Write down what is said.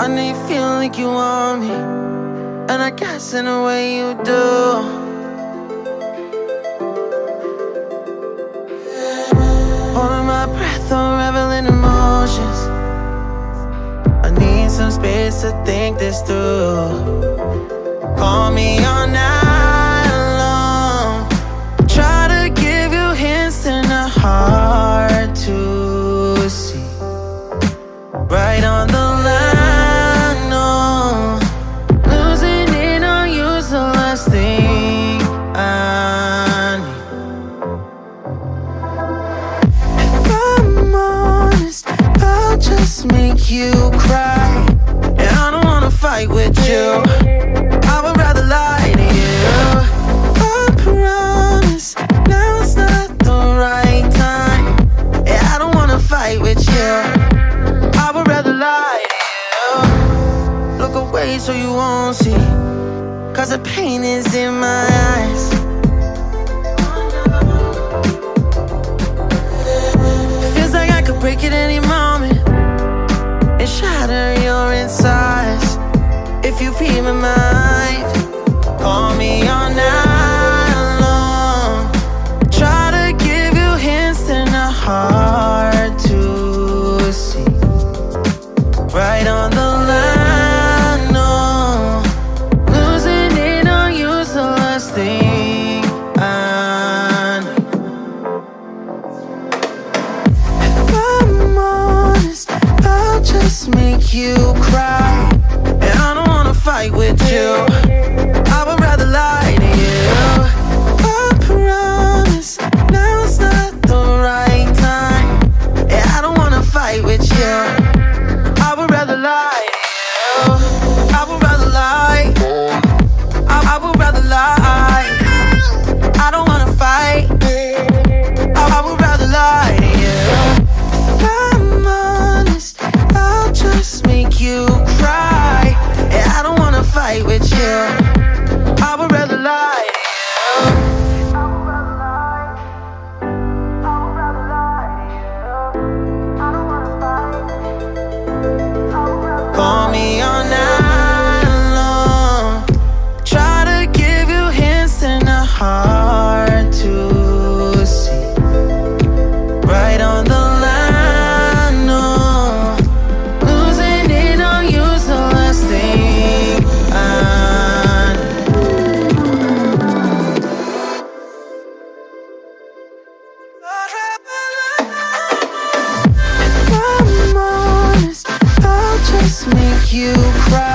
I know you feel like you want me, and I guess in a way you do. Holding my breath, unraveling emotions. I need some space to think this through. Call me all night long. Try to give you hints and a hard to see. Right on the make you cry. And I don't wanna fight with you. I would rather lie to you. I promise now's not the right time. I don't wanna fight with you. I would rather lie to you. Look away so you won't see. Cause the pain is in my eyes. You my mind, call me all night long. Try to give you hints and a hard to see. Right on the line, no. Losing it on you's the last thing I need. If I'm honest, I'll just make you cry. Fight with you. I would rather lie to you. I promise now's not the right time. Yeah, I don't wanna fight with you. I would rather lie to you. I would rather lie. I, would rather lie. I don't wanna fight. I, I would rather lie to you. If I'm honest, I'll just make you cry. Fight with you. you cry.